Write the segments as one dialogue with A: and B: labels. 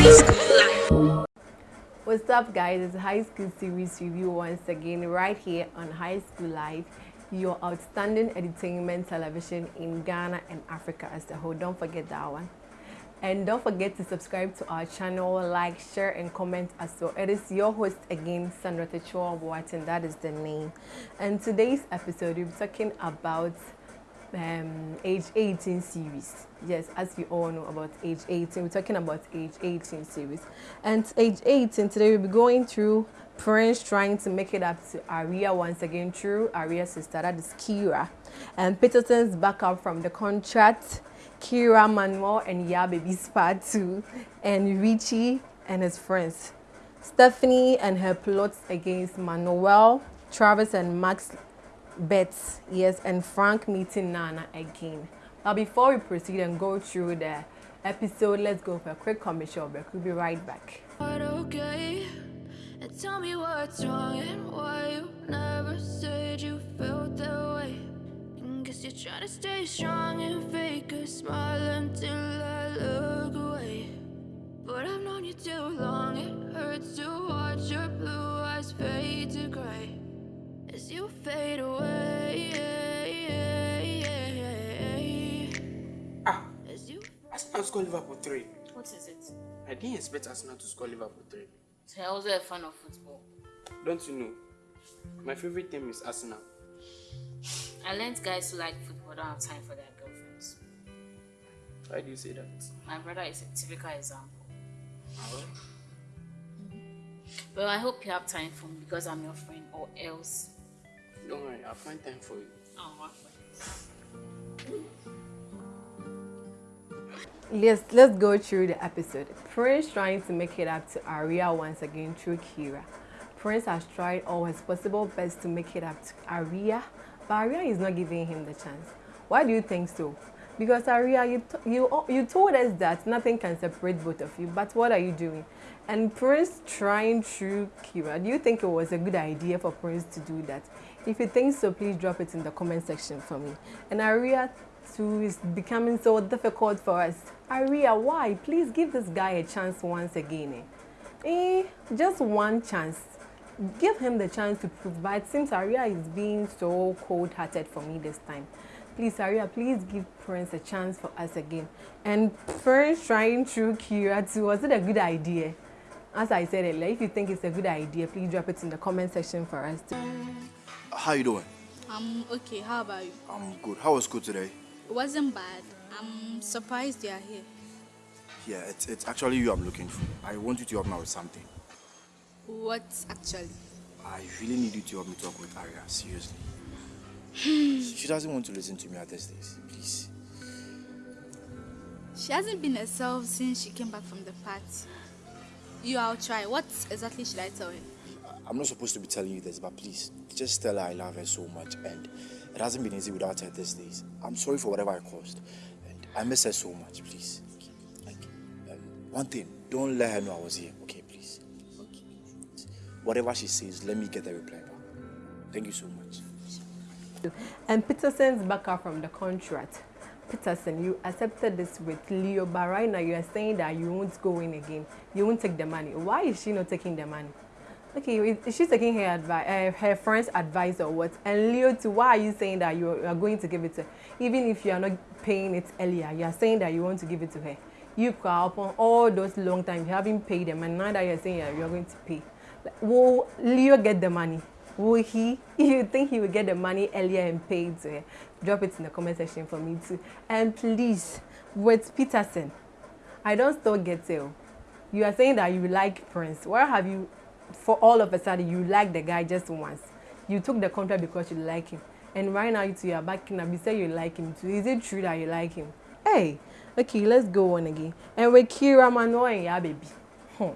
A: high school life.
B: What's up guys, it's High School Series Review once again right here on High School Life, your outstanding entertainment television in Ghana and Africa as a whole. Don't forget that one. And don't forget to subscribe to our channel, like, share, and comment as well. It is your host again, Sandra Techoa Watson. That is the name. And today's episode, we're talking about um, age 18 series. Yes, as we all know about age 18, we're talking about age 18 series. And age 18, today we'll be going through Prince trying to make it up to Aria once again through Aria's sister, that is Kira. And Peterson's backup from the contract, Kira, Manuel, and Yeah Baby's part 2, and Richie and his friends. Stephanie and her plots against Manuel, Travis and Max Bets, yes, and Frank meeting Nana again. But before we proceed and go through the episode, let's go for a quick commercial break. We'll be right back.
C: okay? And tell me what's wrong and why you never said you felt that way. Guess you're trying to stay strong and fake a smile until I look away. But I've known you too long, it hurts to watch your blue eyes fade to gray as you fade away.
D: Ah,
C: As you
D: Arsenal score Liverpool 3.
E: What is it?
D: I didn't expect Arsenal to score Liverpool 3.
E: So you're also a fan of football.
D: Don't you know? My favorite team is Arsenal.
E: I learned guys who like football don't have time for their girlfriends.
D: Why do you say that?
E: My brother is a typical example.
D: Well,
E: I hope you have time for me because I'm your friend or else.
D: Don't worry, I'll find time for you.
E: Oh.
B: Let's let's go through the episode. Prince trying to make it up to Aria once again through Kira. Prince has tried all his possible best to make it up to Aria, but Aria is not giving him the chance. Why do you think so? Because Aria, you you oh, you told us that nothing can separate both of you, but what are you doing? And Prince trying through Kira. Do you think it was a good idea for Prince to do that? If you think so, please drop it in the comment section for me. And Aria too is becoming so difficult for us. Aria, why? Please give this guy a chance once again. Eh, eh just one chance. Give him the chance to prove. But it seems Aria is being so cold-hearted for me this time. Please, Aria, please give Prince a chance for us again. And Prince trying through Kira too. Was it a good idea? As I said earlier, if you think it's a good idea, please drop it in the comment section for us. Too.
F: How you doing?
G: I'm okay. How about you?
F: I'm good. How was school today?
G: It wasn't bad. I'm surprised you are here.
F: Yeah, it's, it's actually you I'm looking for. I want you to help me with something.
G: What actually?
F: I really need you to help me talk with Aria, seriously. Hmm. she doesn't want to listen to me at this days, please.
G: She hasn't been herself since she came back from the party. You, I'll try. What exactly should I tell her?
F: I'm not supposed to be telling you this, but please, just tell her I love her so much and it hasn't been easy without her these days. I'm sorry for whatever I caused and I miss her so much, please. Like, um, one thing, don't let her know I was here, okay, please?
G: Okay.
F: Whatever she says, let me get the reply back. Thank you so much.
B: And Peterson's back out from the contract. Peterson, you accepted this with Leo, but right now you are saying that you won't go in again. You won't take the money. Why is she not taking the money? Okay, is she taking her uh, her friend's advice or what? And Leo, too, why are you saying that you are going to give it to her? Even if you are not paying it earlier, you are saying that you want to give it to her. You cry upon all those long time, you haven't paid them, and now that you are saying you are going to pay. Will Leo get the money? Will he? You think he will get the money earlier and pay it to her? Drop it in the comment section for me too. And please, with Peterson, I don't still get it. You are saying that you like Prince. Where have you for all of a sudden you like the guy just once. You took the contract because you like him. And right now you are backing up. You say you like him too. Is it true that you like him? Hey, okay, let's go on again. And with Kira Manuel and Ya baby. Hmm.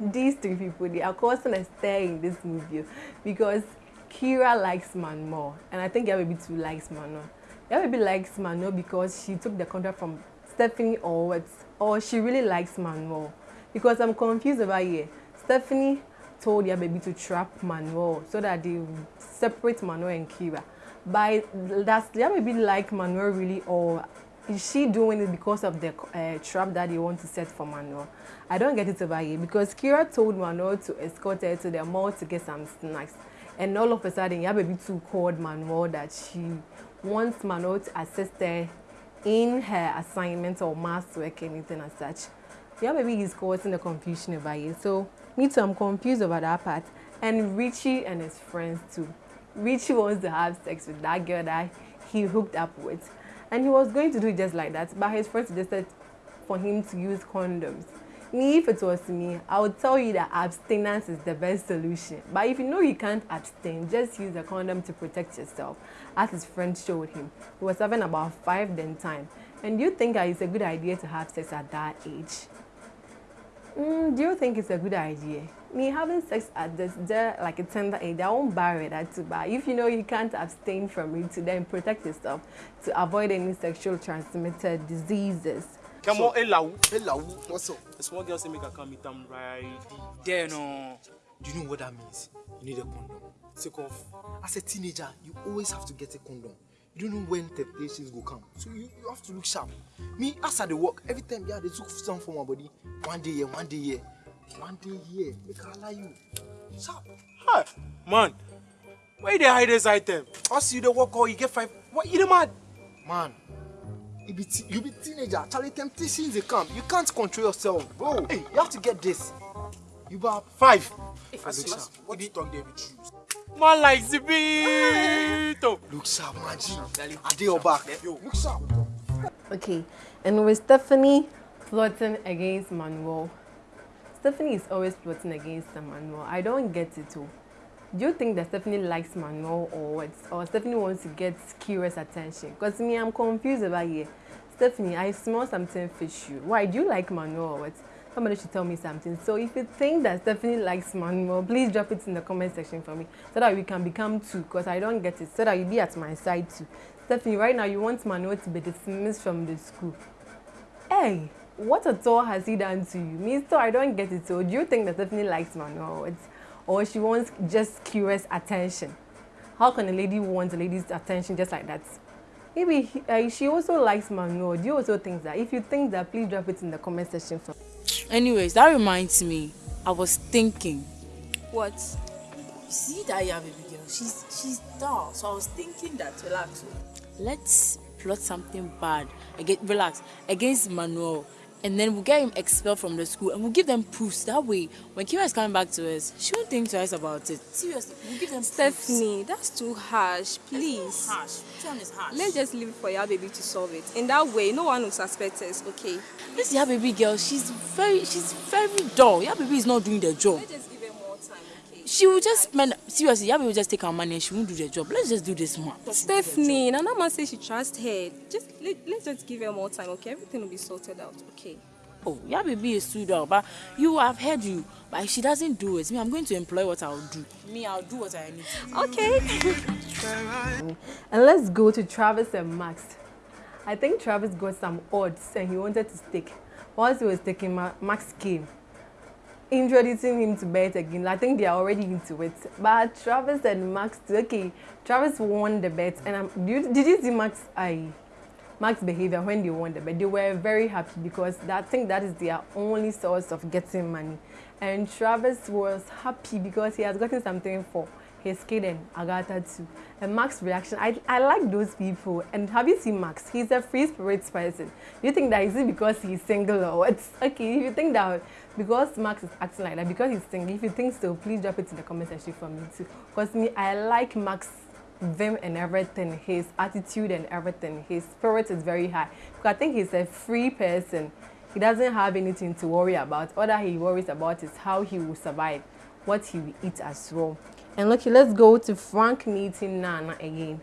B: These three people, they are causing a in this movie because Kira likes man more. And I think Ya baby too likes Manuel. Ya baby likes Manuel because she took the contract from Stephanie or what? Or she really likes Manuel. Because I'm confused about here. Stephanie told their baby to trap Manuel so that they separate Manuel and Kira. By does their baby like Manuel really or is she doing it because of the uh, trap that they want to set for Manuel? I don't get it over here because Kira told Manuel to escort her to the mall to get some snacks. And all of a sudden, your baby too called Manuel that she wants Manuel to assist her in her assignment or math work, anything as such. Yababy is causing the confusion over here. So, me too, I'm confused about that part. And Richie and his friends too. Richie wants to have sex with that girl that he hooked up with. And he was going to do it just like that, but his friend suggested for him to use condoms. Me, if it was me, I would tell you that abstinence is the best solution. But if you know you can't abstain, just use a condom to protect yourself, as his friend showed him. He was having about five then time. And you think that it's a good idea to have sex at that age? Mm, do you think it's a good idea? Me having sex at this, there, like a tender age, I won't barrier that too. But if you know you can't abstain from it, to then protect yourself to avoid any sexual transmitted diseases.
D: Come on, Elau.
A: Hello, what's up?
D: The small girl say make I come meet them right.
A: There, no. Do you know what that means? You need a condom. Take off. As a teenager, you always have to get a condom. You don't know when temptations will come. So you, you have to look sharp. Me, as I dey work, every time yeah, they took some for my body. One day here, one day here. One day here. Make I lie you. Sharp.
D: Hi, man. Why they hide this item?
A: Us you the work or you get five. What you the mad? Man. You be, you be teenager. Charlie, temptations they come. You can't control yourself, bro. Hey, you have to get this. You bar five.
D: If
A: I sharp.
D: what you talk, David Shoes. Man like Zibito.
A: Look sharp, man. G. I did your back. Yo, look sharp.
B: Okay, and with Stephanie plotting against Manuel, Stephanie is always plotting against Manuel. I don't get it too. Do you think that Stephanie likes Manuel or what? Or Stephanie wants to get curious attention? Because me, I'm confused about here. Stephanie, I smell something fishy. Why do you like Manuel or what? Somebody should tell me something. So if you think that Stephanie likes Manuel, please drop it in the comment section for me so that we can become two. Because I don't get it. So that you be at my side too. Stephanie, right now you want Manuel to be dismissed from the school. Hey, what at all has he done to you? Me, so I don't get it. So do you think that Stephanie likes Manuel? Or she wants just curious attention? How can a lady want a lady's attention just like that? Maybe he, uh, she also likes Manuel. Do you also think that? If you think that, please drop it in the comment section for
E: Anyways, that reminds me. I was thinking.
H: What?
E: You see that yeah, baby girl? She's she's dull. So I was thinking that relax. Let's plot something bad. Against relax against Manuel. And then we'll get him expelled from the school and we'll give them proofs. That way, when Kira is coming back to us, she won't think twice about it. Seriously, we'll give them proofs.
H: Stephanie, that's too harsh. Please.
E: Harsh. Which one is harsh?
H: Let's just leave it for your baby to solve it. In that way, no one will suspect us, okay?
E: This yeah, baby girl, she's very, she's very dull. Yeah, baby is not doing the job.
H: Let's just
E: She will just spend seriously. Yeah, baby will just take our money and she won't do the job. Let's just do this one.
H: Stephanie, Nana man says she trusts her. Just let, let's just give her more time, okay? Everything will be sorted out, okay?
E: Oh, yeah, baby is too dull, but you have heard you. But if she doesn't do it, me, I'm going to employ what I'll do. Me, I'll do what I need.
H: Okay.
B: And let's go to Travis and Max. I think Travis got some odds and he wanted to stick. Once he was taking, Ma- Max came, introducing him to bet again. I think they are already into it. But Travis and Max, okay, Travis won the bet. And um, did, you, did you see Max? I. Max behavior when they won the bet, they were very happy because that, I think that is their only source of getting money. And Travis was happy because he has gotten something for his kid and Agatha too. And Max's reaction, I, I like those people. And have you seen Max? He's a free spirit person. You think that is it because he's single or what? Okay, if you think that because Max is acting like that, because he's single, if you think so, please drop it in the comment section for me too. Because me, I like Max vim and everything, his attitude and everything, his spirit is very high. Because I think he's a free person. He doesn't have anything to worry about. All that he worries about is how he will survive, what he will eat as well. And look, let's go to Frank meeting Nana again.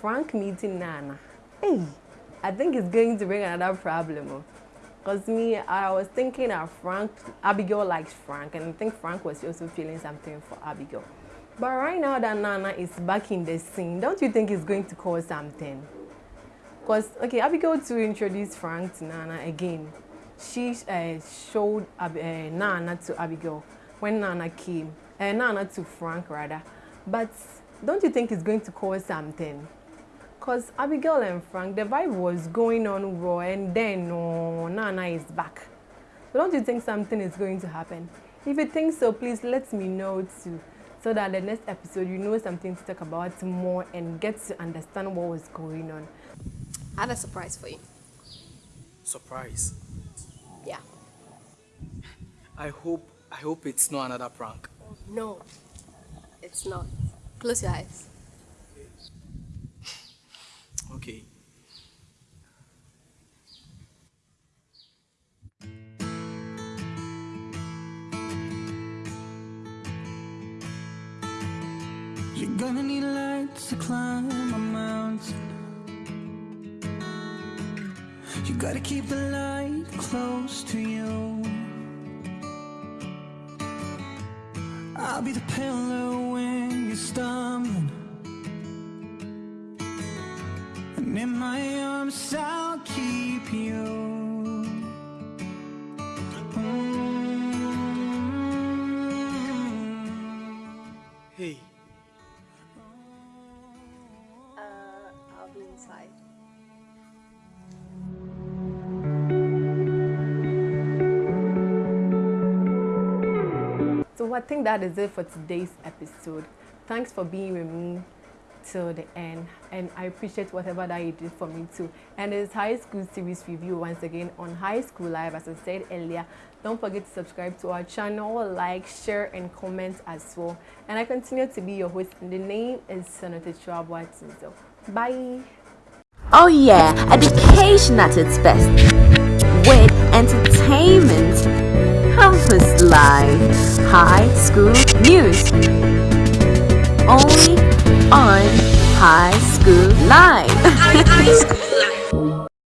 B: Frank meeting Nana. Hey, I think it's going to bring another problem. Because me, I was thinking that Frank, Abigail likes Frank, and I think Frank was also feeling something for Abigail. But right now that Nana is back in the scene, don't you think it's going to cause something? Because, okay, Abigail to introduce Frank to Nana again. She uh, showed uh, Nana to Abigail when Nana came, uh, not to Frank rather. But don't you think it's going to cause something? Because Abigail and Frank, the vibe was going on raw, and then oh, Nana is back. So don't you think something is going to happen? If you think so, please let me know too. So that the next episode you know something to talk about more and get to understand what was going on.
I: I had a surprise for you.
A: Surprise.
I: Yeah.
A: I hope I hope it's not another prank.
I: No, it's not. Close your eyes.
A: Okay.
J: You're gonna need lights to climb a mountain. You gotta keep the light close to you. I'll be the pillar when you're stumbling. And in my arms, I'll keep you.
B: I think that is it for today's episode. Thanks for being with me till the end and I appreciate whatever that you did for me too. And it's high school series review once again on High School Live as I said earlier. Don't forget to subscribe to our channel, like, share and comment as well. And I continue to be your host and the name is Senator Chwabwa Tinzo. Bye.
K: Oh yeah, education at its best. With entertainment. Campus Live. High School News. Only on High School Live.
L: High School Live.